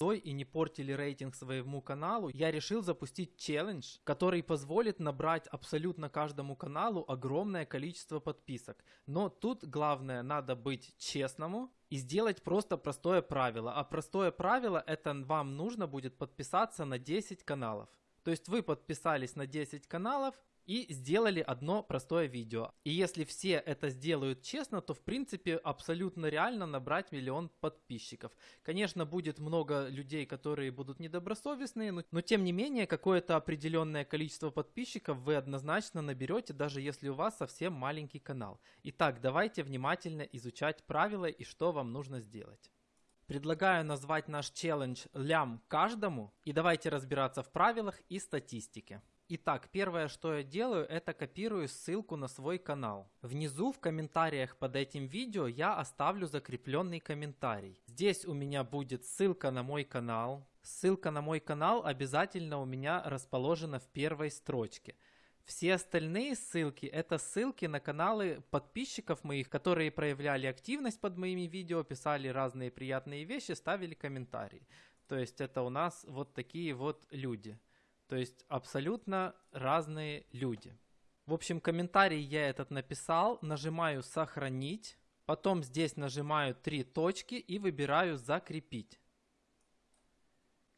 и не портили рейтинг своему каналу, я решил запустить челлендж, который позволит набрать абсолютно каждому каналу огромное количество подписок. Но тут главное надо быть честному и сделать просто простое правило. А простое правило это вам нужно будет подписаться на 10 каналов. То есть вы подписались на 10 каналов, и сделали одно простое видео. И если все это сделают честно, то в принципе абсолютно реально набрать миллион подписчиков. Конечно, будет много людей, которые будут недобросовестные, но, но тем не менее какое-то определенное количество подписчиков вы однозначно наберете, даже если у вас совсем маленький канал. Итак, давайте внимательно изучать правила и что вам нужно сделать. Предлагаю назвать наш челлендж «Лям каждому» и давайте разбираться в правилах и статистике. Итак, первое, что я делаю, это копирую ссылку на свой канал. Внизу в комментариях под этим видео я оставлю закрепленный комментарий. Здесь у меня будет ссылка на мой канал. Ссылка на мой канал обязательно у меня расположена в первой строчке. Все остальные ссылки это ссылки на каналы подписчиков моих, которые проявляли активность под моими видео, писали разные приятные вещи, ставили комментарии. То есть это у нас вот такие вот люди. То есть абсолютно разные люди. В общем, комментарий я этот написал, нажимаю «Сохранить», потом здесь нажимаю три точки и выбираю «Закрепить».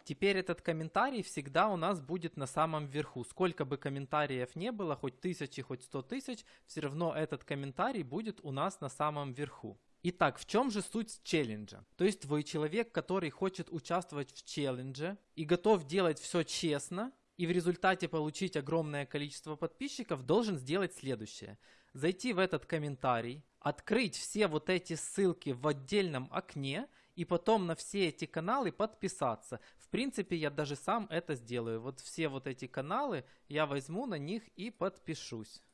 Теперь этот комментарий всегда у нас будет на самом верху. Сколько бы комментариев не было, хоть тысячи, хоть сто тысяч, все равно этот комментарий будет у нас на самом верху. Итак, в чем же суть челленджа? То есть вы человек, который хочет участвовать в челлендже и готов делать все честно, и в результате получить огромное количество подписчиков, должен сделать следующее. Зайти в этот комментарий, открыть все вот эти ссылки в отдельном окне и потом на все эти каналы подписаться. В принципе, я даже сам это сделаю. Вот все вот эти каналы я возьму на них и подпишусь.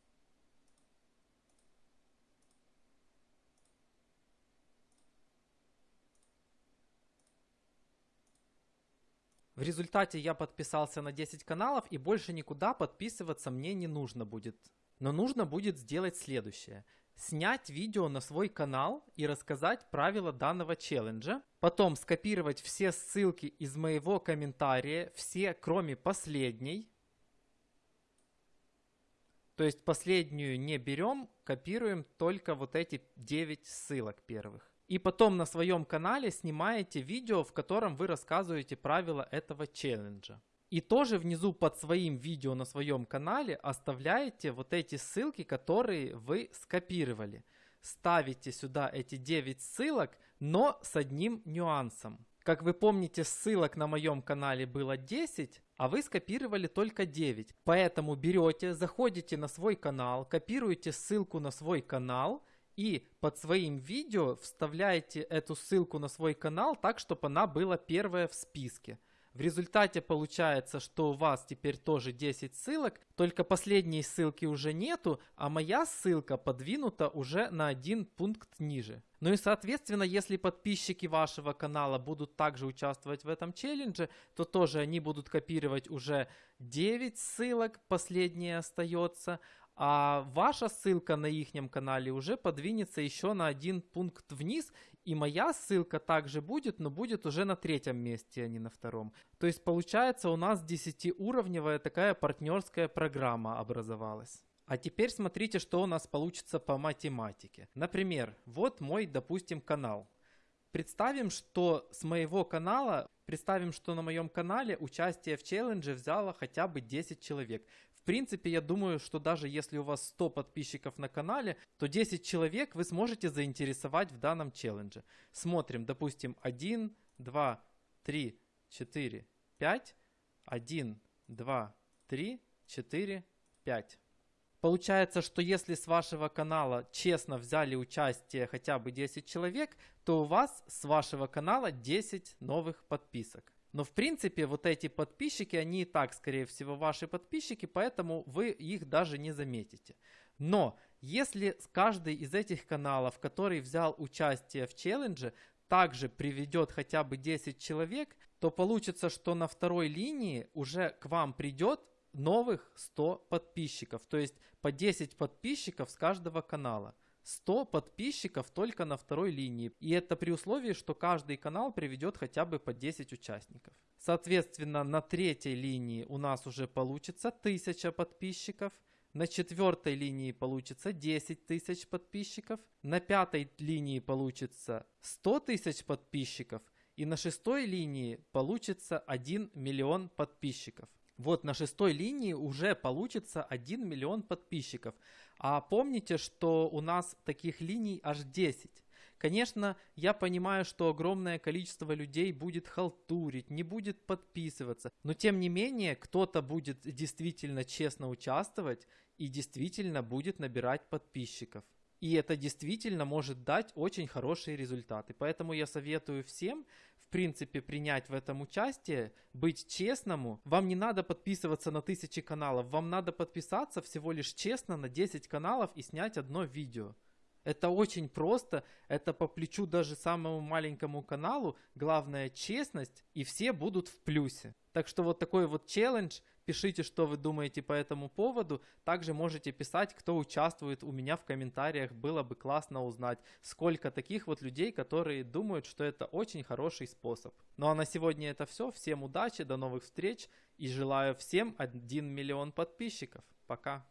В результате я подписался на 10 каналов и больше никуда подписываться мне не нужно будет. Но нужно будет сделать следующее. Снять видео на свой канал и рассказать правила данного челленджа. Потом скопировать все ссылки из моего комментария, все кроме последней. То есть последнюю не берем, копируем только вот эти 9 ссылок первых. И потом на своем канале снимаете видео, в котором вы рассказываете правила этого челленджа. И тоже внизу под своим видео на своем канале оставляете вот эти ссылки, которые вы скопировали. Ставите сюда эти 9 ссылок, но с одним нюансом. Как вы помните, ссылок на моем канале было 10, а вы скопировали только 9. Поэтому берете, заходите на свой канал, копируете ссылку на свой канал, и под своим видео вставляете эту ссылку на свой канал так, чтобы она была первая в списке. В результате получается, что у вас теперь тоже 10 ссылок, только последней ссылки уже нету, а моя ссылка подвинута уже на один пункт ниже. Ну и соответственно, если подписчики вашего канала будут также участвовать в этом челлендже, то тоже они будут копировать уже 9 ссылок, последняя остается, а ваша ссылка на их канале уже подвинется еще на один пункт вниз, и моя ссылка также будет, но будет уже на третьем месте, а не на втором. То есть получается у нас 10-уровневая такая партнерская программа образовалась. А теперь смотрите, что у нас получится по математике. Например, вот мой, допустим, канал. Представим, что с моего канала, представим, что на моем канале участие в челлендже взяло хотя бы 10 человек. В принципе, я думаю, что даже если у вас 100 подписчиков на канале, то 10 человек вы сможете заинтересовать в данном челлендже. Смотрим, допустим, 1, 2, 3, 4, 5, 1, 2, 3, 4, 5. Получается, что если с вашего канала честно взяли участие хотя бы 10 человек, то у вас с вашего канала 10 новых подписок. Но в принципе вот эти подписчики, они и так скорее всего ваши подписчики, поэтому вы их даже не заметите. Но если каждый из этих каналов, который взял участие в челлендже, также приведет хотя бы 10 человек, то получится, что на второй линии уже к вам придет новых 100 подписчиков. То есть по 10 подписчиков с каждого канала. 100 подписчиков только на второй линии. И это при условии, что каждый канал приведет хотя бы по 10 участников. Соответственно, на третьей линии у нас уже получится 1000 подписчиков. На четвертой линии получится 10 тысяч подписчиков. На пятой линии получится 100 тысяч подписчиков. И на шестой линии получится 1 миллион подписчиков. Вот на шестой линии уже получится 1 миллион подписчиков. А помните, что у нас таких линий аж 10. Конечно, я понимаю, что огромное количество людей будет халтурить, не будет подписываться. Но тем не менее, кто-то будет действительно честно участвовать и действительно будет набирать подписчиков. И это действительно может дать очень хорошие результаты. Поэтому я советую всем, в принципе, принять в этом участие, быть честному. Вам не надо подписываться на тысячи каналов, вам надо подписаться всего лишь честно на 10 каналов и снять одно видео. Это очень просто, это по плечу даже самому маленькому каналу. Главное честность, и все будут в плюсе. Так что вот такой вот челлендж. Пишите, что вы думаете по этому поводу. Также можете писать, кто участвует у меня в комментариях. Было бы классно узнать, сколько таких вот людей, которые думают, что это очень хороший способ. Ну а на сегодня это все. Всем удачи, до новых встреч и желаю всем 1 миллион подписчиков. Пока.